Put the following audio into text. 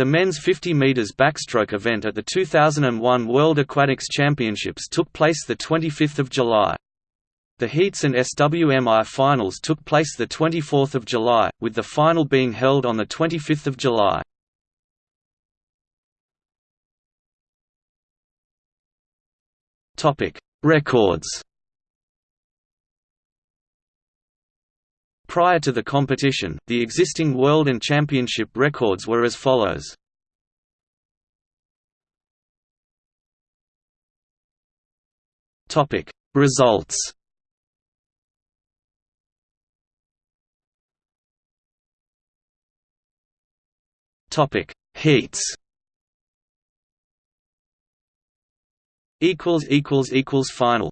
The men's 50 meters backstroke event at the 2001 World Aquatics Championships took place the 25th of July. The heats and semi finals took place the 24th of July, with the final being held on the 25th of July. Topic: Records. Prior to the competition, the existing world and championship records were as follows. Topic: Results. Topic: Heats. equals equals equals final